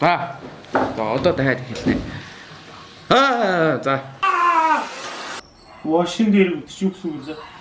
За. За одоо дахиад хэлнэ. Аа за. Вошин дээр үтч юу гэсэн үг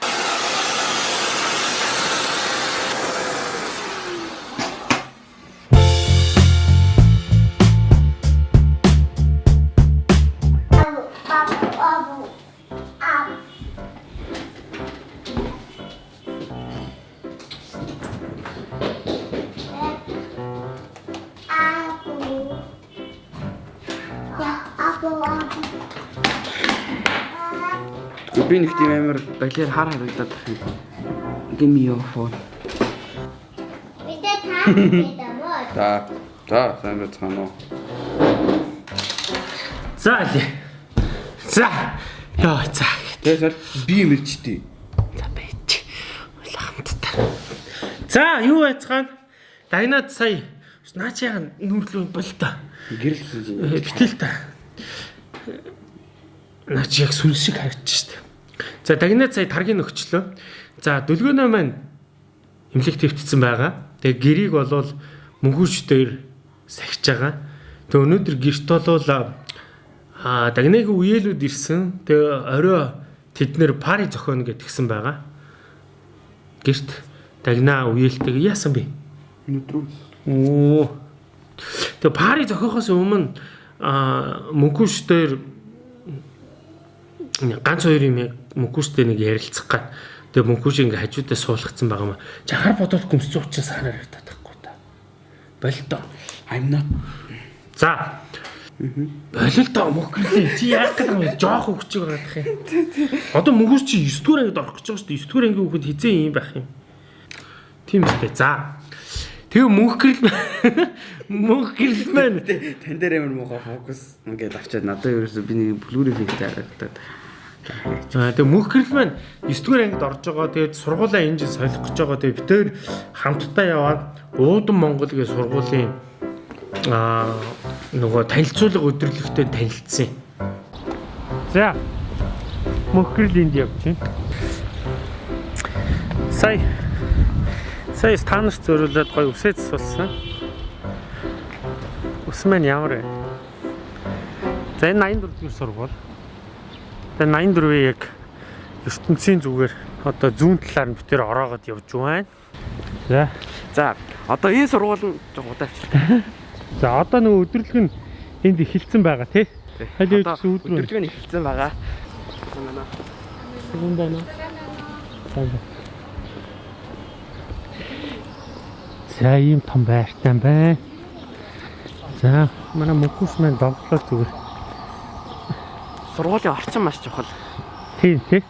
Би нэг тийм амар балиар хар харагдаад байна. Give me your phone. Бидээ таа гэдэг мөө. За. За, сайн байцгаана уу? За аль. За. Яа за. Тэгээс би мэрчтэй. За байж. Улаамттай. За юу байцгаана? Дагнаад сая наачаага нүрлүү бол та. Гэрэл Э, Битэл та. Наач яг сүнс шиг харагдчих штеп. За дагнаад сая таргийн өгчлөө. За дөлгөөнөө маань имлэг твтсэн байгаа. Тэгээ гэрийг болвол мөнгөч дээр сахиж байгаа. Тэгээ өнөөдөр гэрт болвол аа дагныг үеэлүүд ирсэн. Тэгээ орой тэд нэр пари зохионо гэдгсэн байгаа. Гэрт дагнаа үеэлтэйг яасан бэ? Өнөдрөө Оо. Тэгээ пари зохиохоос өмнө аа мөнгөш дээр ганц хоёр юм мөнгөштэй нэг ярилцах гад. Тэгээ мөнгөш ингээ хажуудаа суулгацсан байгаа маа. Чахар бодоод гүмсцэн учраас санаар яваад байхгүй та. Болтой. I'm not За. Бололтой мөнгөлээ. Чи яах гэдэг юм? Жоох хөвчөг гарах юм. Одоо мөнгөш чи 9 дугаар ангид орох гэж байгаа шүү дээ. 9 дугаар ангийн хүүхэд хизээ юм байх юм. Тийм үстэй. За. Тэгээ мөнх гэрэл мөнх гэрэл маань тань дээр амар муухай фокус ингээд авчаад надад ерөөсөө би нэг блүр эффект харагдаад. За тэгээ мөнх гэрэл маань 9 дугаар ангид орж байгаа. Тэгээд сургуулаа энэ жин солих гэж байгаа. Тэгээ битээр хамтдаа яваад Уудан Монгол гэх сургуулийн аа нөгөө танилцуулга өдөрлөгтэй танилцсан. За мөнх гэрэл энд байна. Сая Сая стандарт зөриулээд гоё үсээ засуулсан. Ус маань ямар вэ? За энэ 84 дэх сургууль. Тэгээ 84-ийг яг ертөнцийн зүгээр одоо зүүн талаар нь битэр ороогод явж байна. За. За, одоо энэ сургууль нь жоо удаавчлаа. За одоо нөгөө өдөрлөг нь энд эхэлсэн байгаа тий. Өөдрөө. өдөржиг нь эхэлсэн байгаа. Сэгэн байна. За. За ийм том байртай байна. За манай мөнхөс маань довлоо зүгээр. Сургуулийн орчин маш чухал. Тийм тий.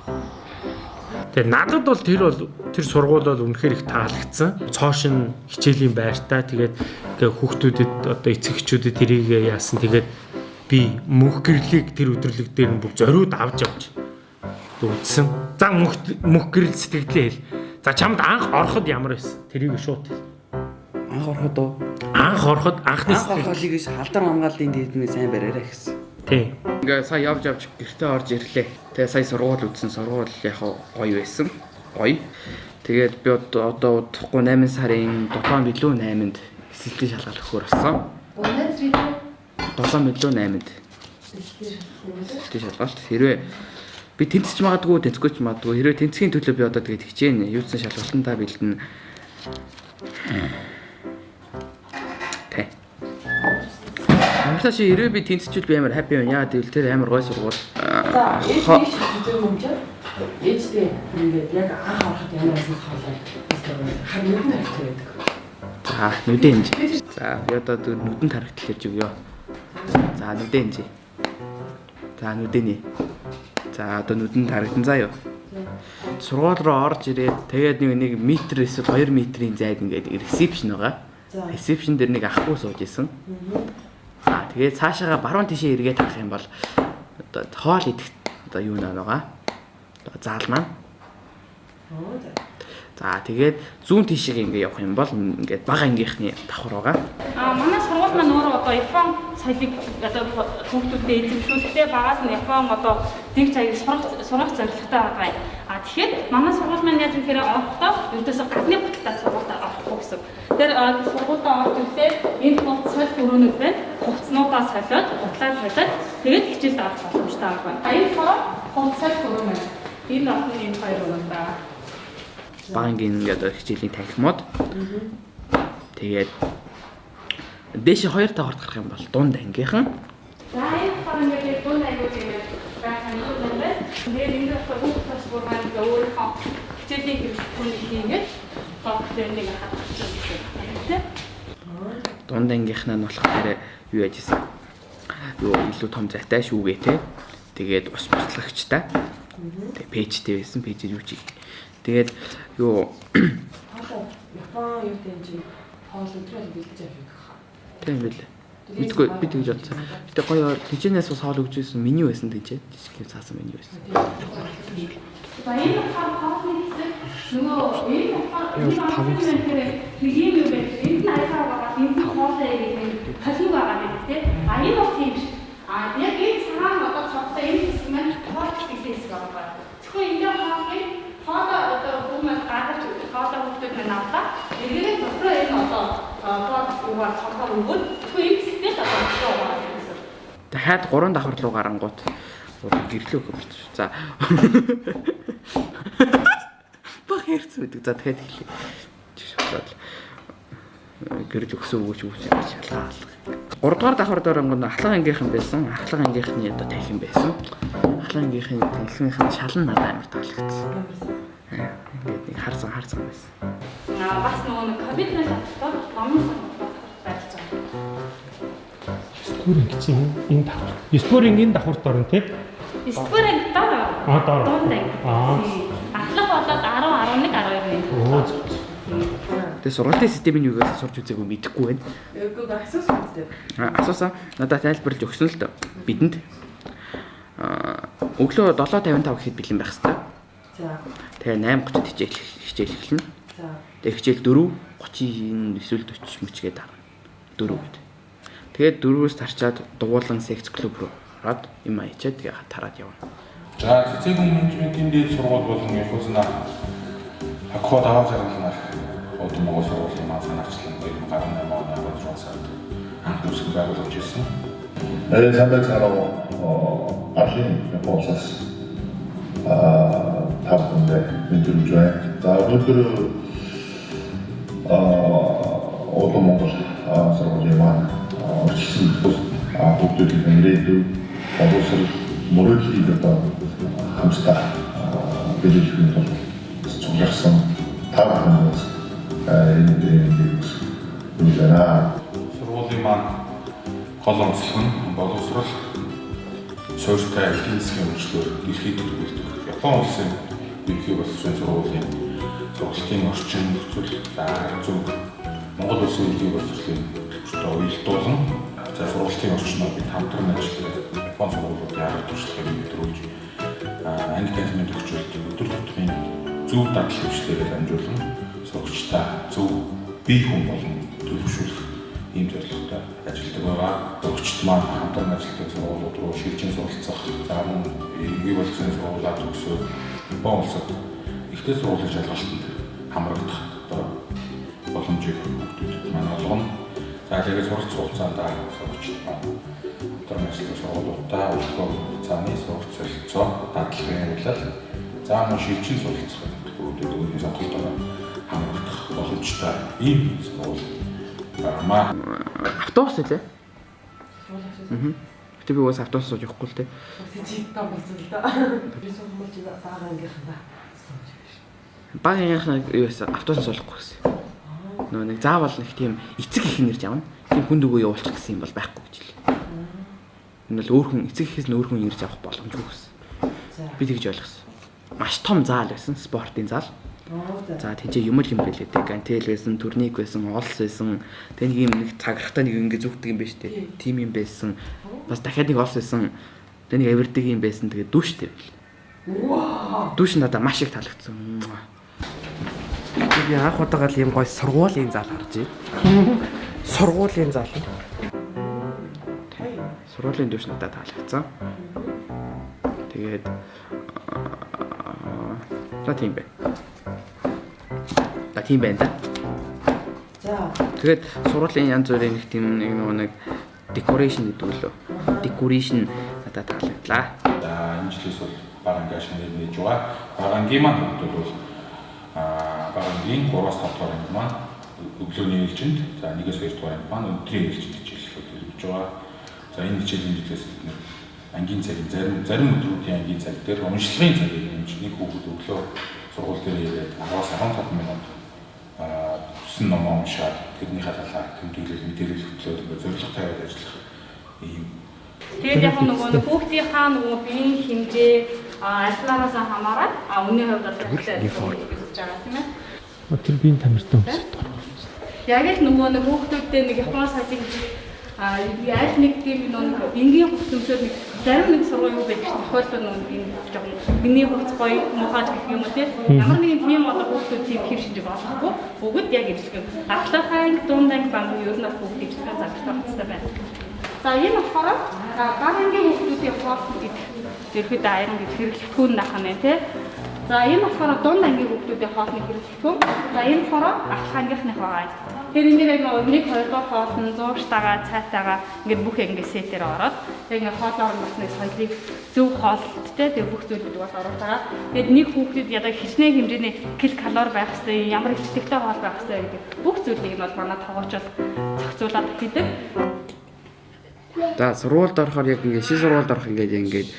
Тэгээ надад бол тэр бол тэр сургууль бол үнэхээр их таалагдсан. Цоошин хичээлийн байртай тэгээд ингээ хүүхдүүдэд одоо эцэгчүүдэд тэрийг яасан тэгээд би мөнх гэрлийг тэр өдрлөг дээр нь бүх зориуд авч явж үзсэн. За мөнх мөнх гэрэл сэтгэлдээ хэл. За чамд анх ороход ямар байсан? Тэрийг шууд хэл. Анх ороход уу? Анх ороход анхны Анх сэтгэл. ороход гэж халдар хамгааллын дээдмээ сайн бариараа гэсэн. Тийм. Ингээ сая явж явж гэртээ орж ирлээ. Тэгээ сая сургууль үзсэн сургууль яг гоё байсан. Гоё. Тэгээд би одоо удахгүй 8 сарын 7 билүү 8-нд эсэлтийн шалгалт өгөхөр болсон. 7 билүү 8-нд эсэлтийн шалгалт. Хэрвээ би тэнцэж магадгүй тэнцэхгүй ч магадгүй. Хэрвээ тэнцхийн төлөө би одоо тэгээд хичээнэ. Юуцсан шалгалтандаа бэлдэнэ. Амтаа чи хэрвээ би тэнцчихвэл би амар хаппи байна. Яа гэвэл тэр амар гой сургууль. За, ээж нэг шиг зүг юм чи. Ээжтэй ингээд яг анх ороход ямар ажил хаалаа. Хар нүдэн хэрэгтэй байдаг. За нүдэн инж. За би одоо нүдэн тархтал гэж өгөө. За нүдэн инж. За нүдэний. За одоо нүдэн тархтан юу. Сургууль руу орж ирээд тэгээд нэг нэг метр эсвэл 2 метрийн зайд ингээд ресепшн байгаа. Ресепшн дээр нэг ахгүй сууж исэн. Тэгээд цаашаага баруун тишээ эргээд харах юм бол одоо хоол идэх одоо юу нэ байгаа. Одоо заал маань. За. Тэгээд зүүн тишээ ингээ явах юм бол ингээд бага ангийнхны давхар байгаа. А манай сургууль маань өөрөө одоо Япон соёлыг одоо хүүхдүүдэд эзэмшүүлэхдээ багаас нь Япон одоо дэг чаяг сурах сурах зорилготой байгаа юм. А тэгэхээр манай сургууль маань яаж гэхээр орохдоо ердөөсөө гадны баталгаа сургуультаа орохгүй гэсэн. Тэр а, сургуультаа орж ирэхдээ энэ бол соль өрөөнүүд байна. Хувцснуудаа солиод, гутлаа солиод тэгээд хичээлд авах боломжтой байна. А энэ болохоор хувцсал өрөөн байна. Энэ олон энэ хоёр байна. Бангийн ингээд хичээлийн танхимууд. Тэгээд дээш хоёр давхарт гарах юм бол дунд ангийнхан За энэ болохоор ингээд дунд аягүй юм байх юм байна. Тэгээд энэ болохоор бүх тас бүр маань ингээ өөрөө хичээлийн хэрэгтүүний хийгээд топ тренинг хатчих юм байна. дунд ангийнхнаа нь болохоор юу яаж исэн. Юу илүү том зайтай шүүгээ те. Тэгээд ус буслагчтай. Тэгээд пэйжтэй байсан. Пэйжээр юу чиг. Тэгээд юу Хоолоо Япон юу чинь хоол өдрөө бэлдэж авах тийм билээ. Мэдгүй би тэгж бодсон. Гэтэ гоё тэнчнээс бас хоол өгч байсан меню байсан тийч. Жишг цаасан меню байсан. Энэ болохоор хоолны хэсэг нөгөө энэ болохоор Яа, тав гэсэн. нэг юм юу байх. Энд нь аягаа байгаа. Энд нь хоолой гэдэг халиг байгаа юм тий. А энэ бол тийм ш. А яг энэ цагаан одоо цогтой энэ хэсэг маань хоол гэдэг хэсэг байгаа. Тэгэхээр энэ хоолыг хоолой одоо хүмүүс гадарч хоолой хүмүүс маань авлаа. Энийг дотроо энэ одоо угаар цогтой өгөөд тэгэхээр энэ хэсэгтэй л одоо дотроо байгаа. Дахиад 3 давхар руу гарангууд гэрлөө шүү. За. Баг хэрц үүдэг. За дахиад хэлье. Жишээлбэл гэрэл өгсөн өгөөч өгч шалгаа алга. 3 дугаар давхар дөрөнгө ахлах ангийнхан байсан. ахлах ангийнхны одоо танхим байсан. ахлах ангийнхын танхимынхын шал нь надад амар таалагдсан. Аа, Ингээд нэг харсан харсан байсан. Аа бас нөгөө нэг ковидны шалтгаан номын байж байгаа. Стүүринг чинь энэ давхар. Стүүринг энэ давхарт орно тий. Споринг дор. Аа, анги. Аа. Ахлах болоод 10 11 12 юм. Оо. Тэгээ сургалтын системийн югаас сурч үзээгүй мэдэхгүй байна. Эгүй асуусан үстэй. А, Асуусаа надад тайлбарлаж өгсөн л дөө. Бидэнд аа өглөө 7:55 гэхэд бэлэн байх хэрэгтэй. За. Тэгээ 8:30-д хичээл хичээл эхэлнэ. За. Тэгээ хичээл 4:30 эсвэл 40 мөчгээд дарна. 4 гэд. Тэгээд 4-өөс тарчаад дугуулan секц клуб руу ороод юм аячаад тэгээ тараад явна. За цэцэг менежментийн дэд сургууль болон Якузна Акко даваа зэрэглэнээр Хөдөлмөрийн Монгол сургуулийн маань санаачлан 2018 оны 16 сард анх үүсгэн байгуулж ирсэн. Э сандал цаараа архив процесс а тавханд мэдрэмж байна. За өнөөдөр а олон Монгол сургуулийн маань өрчлөсөн хүүхдүүдийн ирээдүй боловсрол мөрөөдлийн одоо хамстай биелүүлэх нь бол цугларсан тав хүмүүс энд үзэраа сургуулийн маань гол онцлог нь боловсрол суурьтай эхийн засгийн хөгжлөөр дэлхийд хүргэх Япон улсын ерхий боловсролын сургуулийн сургалтын орчин нөхцөл заа зөв Монгол улсын ерхий боловсролын төвчтэй уялдуулан за сургалтын орчныг бид хамтран ажиллах Япон сургуулиудын арга туршлагыг нэвтрүүлж анги танхимд өгчүүлдэг өдөр тутмын зөв дадлал хэмжлэгээр дамжуулна сурагчдаа зөв бие хүн болон төлөвшүүлэх ийм зорилготой ажилладаг байгаа. Өгчт маань хамтран ажилладаг сургуулиуд руу шилжин суралцах, за мөн ерөнхий боловсролын сургуулиуд төгсөөд Япон улсад ихтэй сургуулийн шалгалтанд хамрагдах одоо боломжийг хүмүүстүүдэд маань олгоно. За тэгээд суралц хугацаанд сурагчд маань хамтран ажилладаг сургуулиудаа өглөө хугацааны суралц солилцоо дадлагын явуулал за мөн шилжин суралцах хүмүүстүүдэд өөрийн сонголтоор хамрагдах боломжтой ийм сургууль Маа Автобус үлээ. Гэтэ би уус автобус сууж явахгүй л те. Та болсон л да. Би чи байгаа ангийнханда. Багийнхаа юу байсан автобус суулгахгүй гэсэн. Нөө нэг заавал нэг тийм эцэг их нэрж авна. Тийм хүнд өгөө явуулчих гэсэн юм бол байхгүй гэж хэлээ. Энэ бол өөр хүн эцэг ихээс нь өөр хүн ирж авах боломжгүй гэсэн. Би тэгж ойлгосон. Маш том заал байсан, спортын заал. Оо за. Тийч юм л юм бэлээ те. Гантел байсан, турник байсан, олс байсан. Тэг нэг юм нэг цаграхтай нэг ингэ зүгдэг юм байна шүү дээ. Тим юм байсан. Бас дахиад нэг олс байсан. Тэг нэг авирдаг юм байсан. Тэгээ дүүштэй байл. Вау. Дүүш надад маш их таалагдсан. Би анх удаага л юм гой сургуулийн зал харж байна. Сургуулийн зал. Сургуулийн дүүш надад таалагдсан. Тэгээд аа, За тийм байна. Тийм байна да. За. Тэгээд сургуулийн янз бүрийн нэг тийм нэг нэг decoration гэдэг үлээ. Decoration надад таалагдлаа. За энэ жилээс бол барангаа шинээр нээж байгаа. Барангийн маань хүмүүс бол аа барангийн 3-аас 5 дугаар анги маань өглөөний ээлжинд за 1-ээс 2 дугаар анги маань өдрийн ээлжинд хичээллүүд өгж байгаа. За энэ хичээлийн жилээс бид нэр ангийн цагийн зарим зарим өдрүүдийн ангийн цаг дээр уншлагын цагийг нэг хүүхэд өглөө сургууль дээр ирээд 10-аас 15 минут аа төсөн номоо уншаад тэрнийхээ талаар тэмдэглэл мэдээлэл хөтлөөд ингээ зорилго тавиад ажиллах ийм Тэгээд яг нөгөө нэг хүүхдийнхаа нөгөө биеийн хэмжээ а альнаараас хамаарат а үнийн хувьд бол гэж байгаа тийм ээ. Тэр биеийн тамиртай өмсөд. Яг л нөгөө нэг хүүхдүүдтэй нэг Япон сажиг а яаж нэг тийм нөгөө энгийн хөтөлмөсөд нэг зарим нэг сургууль юу чинь тохиолдол нөгөө юм жоохон миний хувьд гоё мухаж гэх юм уу тийм ямар нэгэн тийм одоо хүүхдүүд тийм хэв шинж болохгүй бүгд яг ижилхэн ахлахаа дунд анги баг ер нь бүх ижилхэн загтах хэрэгтэй байна. За энэ болохоор багангийн хүүхдүүдийн хоол гэдэг ерхэд аян гэж хэрэглэхүүн нахна нэ тий. За энэ болохоор дунд ангийн хүүхдүүдийн хоолны хэрэглэхүүн. За энэ болохоор ахлах ангийнхных байгаа. Тэр энэ дээр нэг нэг хоёр дахь хоол нь зууштайгаа цайтайгаа ингээд бүх ингээд сетээр ороод тэг ингээд хоолоор нь бас нэг соёлыг зөв хоолттой тэг бүх зүйлүүд бас оруулж байгаа. Тэгэд нэг хүүхдэд ядаа хичнээн хэмжээний кил калори байх хэрэгтэй, ямар их сэтгэлтэй хоол байх хэрэгтэй гэдэг бүх зүйлийг нь бол манай тоогоочол зохицуулаад хийдэг. За сургуульд орохоор яг ингээд шин сургуульд орох ингээд ингээд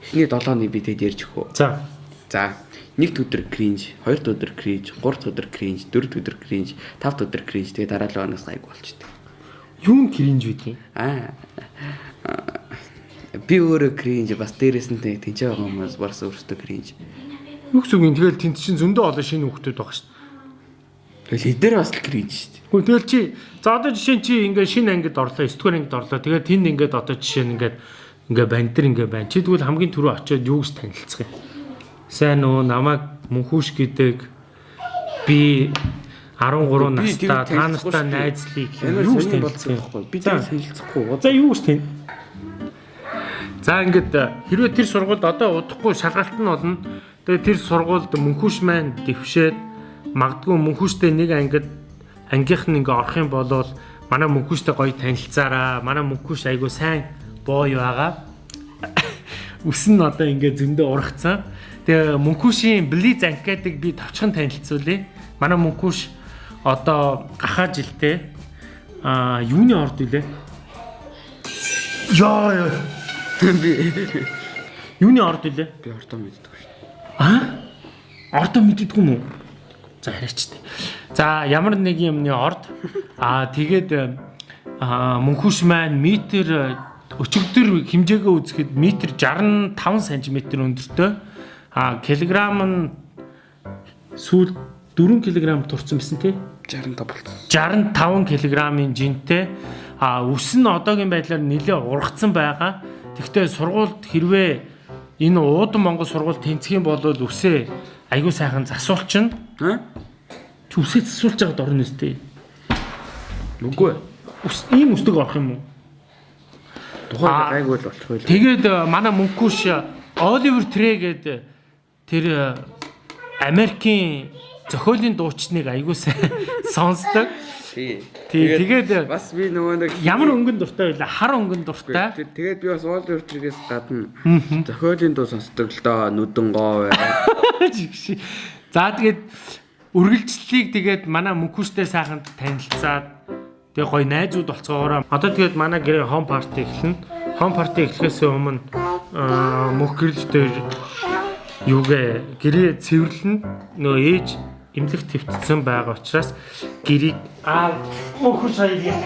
эхний 7 оны би тэд ярьж өгөө. За. За нэгд өдөр кринж, хоёрд өдөр кринж, гуравд өдөр кринж, дөрөвд өдөр кринж, тавд өдөр кринж тэгээ дараалал оноос гайг болчихдээ. Юу н кринж үгүй. Аа. Би өөрөө кринж бас дээрээс нь тэг тэнцээ байгаа хүмүүс барс өөртөө кринж. Үг юм тэгэл тэнд чинь зөндөө олон шинэ хүүхдүүд байгаа шүү. Тэгэл эдгээр бас л кринж шүү. Гэхдээ тэгэл чи за одоо жишээ чи ингээ шинэ ангид орлоо, 9 дугаар ангид орлоо. Тэгээд тэнд ингээд одоо жишээ нь ингээд ингээ бандэр ингээ байна. Чи тэгвэл хамгийн түрүү очиод юу гэж танилцах юм? Сайн уу намайг мөнхүүш гэдэг би 13 настай та нартай найзлыг юу гэж юм? байхгүй. Би тэр танилцахгүй. За юу гэж тань? За ингээд хэрвээ тэр сургуульд одоо удахгүй шалгалт нь болно. Тэгээ тэр сургуульд мөнхүүш маань дэвшээд магадгүй мөнхүүштэй нэг ангид ангийнх нь ингээ орох юм бол манай мөнхүүштэй гоё танилцаараа. Манай мөнхүүш айгу сайн боо юу байгаа. Үс нь одоо ингээ зөндөө ургацсан. Тэгээ мөнхүүшийн близ гэдэг би товчхон танилцуулъя. Манай мөнхүүш одоо гахаа жилдээ а юуны орд үлээ? Яа яа. Би Юуны орд үлээ? би ордоо мэддэг шүү. Аа? Ордоо мэддэггүй юм уу? За яриач тээ. За ямар нэг юмны орд аа тэгээд мөнхүш маань метр өчигдөр хэмжээгээ үзэхэд метр 65 см өндөртэй аа килограмм нь сүүл 4 кг турсан байсан тий 65 болсон. 65 кг-ийн жинтэй а үс нь одоогийн байдлаар нэлээ ургацсан байгаа. Тэгвэл сургуульд хэрвээ энэ уудан Монгол сургууль тэнцэх юм бол үсээ айгүй сайхан засуулчин. Аа? Үсээ засуулж байгаад орно үстэй. Үгүй. Үс ийм үстэг орох юм уу? Тухайн гайг бол болчих байл. Тэгээд э, манай мөнхүүш Оливер Трэ гэдэг тэр э, Америкийн зохиолын дуучныг айгүй сайн сонсдог. Тий. Тэгээд э, бас би нөгөө нэг ямар өнгөн дуртай байлаа? Хар өнгөн дуртай. Тэг- Тэгээд би бас Уолл Стритээс гадна зохиолын дуу сонсдог л доо нүдэн гоо бай. За тэгээд үргэлжлэлийг тэгээд манай мөнхүүштэй сайхан танилцаад тэгээ гоё найзууд болцоогоор одоо тэгээд манай гэрээ хом парти эхэлнэ. Хом парти эхлэхээс өмнө мөнх гэрэл дээр юугээ гэрээ цэвэрлэнэ. Нөө ээж эмнэлэг твтцсэн байгаа учраас гэрийг аа мөнхүүш хоёрыг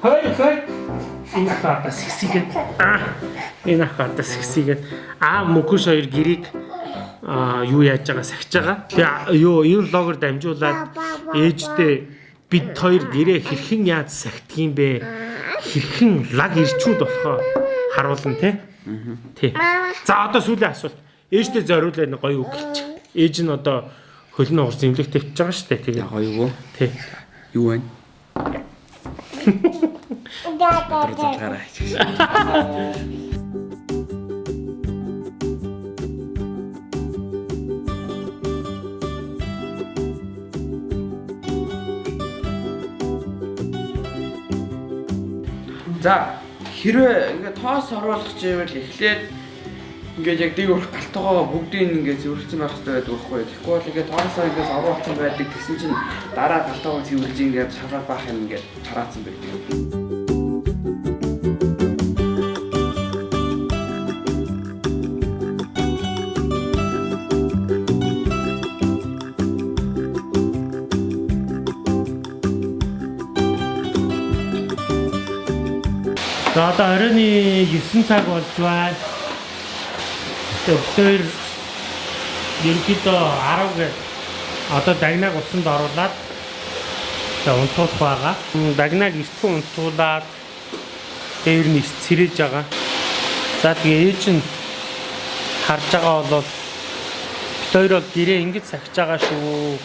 хой хой энэ хатаа сэгсигээд аа энэ хатаа сэгсигээд аа мөнхүүш хоёр гэрийг а юу яаж байгаа сахиж байгаа. Тэгээ юу энэ логоор дамжуулаад ээжтэй бид хоёр гэрээ хэрхэн яаж сахидг юм бэ? Хэрхэн лаг ирчүүд болохоо харуулна те. Тий. За одоо сүүлийн асуулт ээжтэй зориулаад гоё үг хэлчих. Ээж нь одоо хөлнөө урс зэмлэг тавьчихж байгаа шүү дээ. Тэгээ гоё юу? Тий. Юу вэ? Өдөр залгаарай. За хэрвээ ингээ тоос оруулах гэвэл эхлээд ингээд яг дэг урах галтгоо бүгдийг ингээд зөвлөсөн байх хэрэгтэй байдаг байхгүй. Тэгэхгүй бол ингээд тоосоо ингээд оруулсан байдаг гэсэн чинь дараа галтгоо зөвлөж ингээд шалгаад баах юм ингээд тараацсан байдаг. За одоо оройны 9 цаг болж байна. Тэгэхээр ерөнхийдөө 10 гээд одоо дагнаг усанд оруулаад за унтуулах байгаа. Дагнаг эртхэн унтуулаад дээр нь эрт сэрэж байгаа. За тэгээ ээж нь харж байгаа бол бид хоёр бол гэрээ ингэж сахиж байгаа шүү.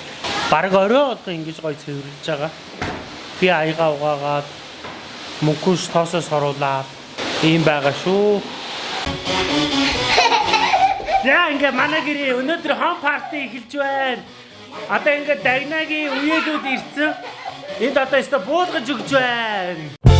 Бараг орой болго ингэж гоё цэвэрлж байгаа. Би аяга угаагаад мөнгөс тоосоос оруулаад ийм байгаа шүү. За ингээ манай гэрээ өнөөдөр хом парти эхэлж байна. Одоо ингээ дагнагийн үеэлүүд ирсэн. Энд одоо өстө буулгаж өгч байна.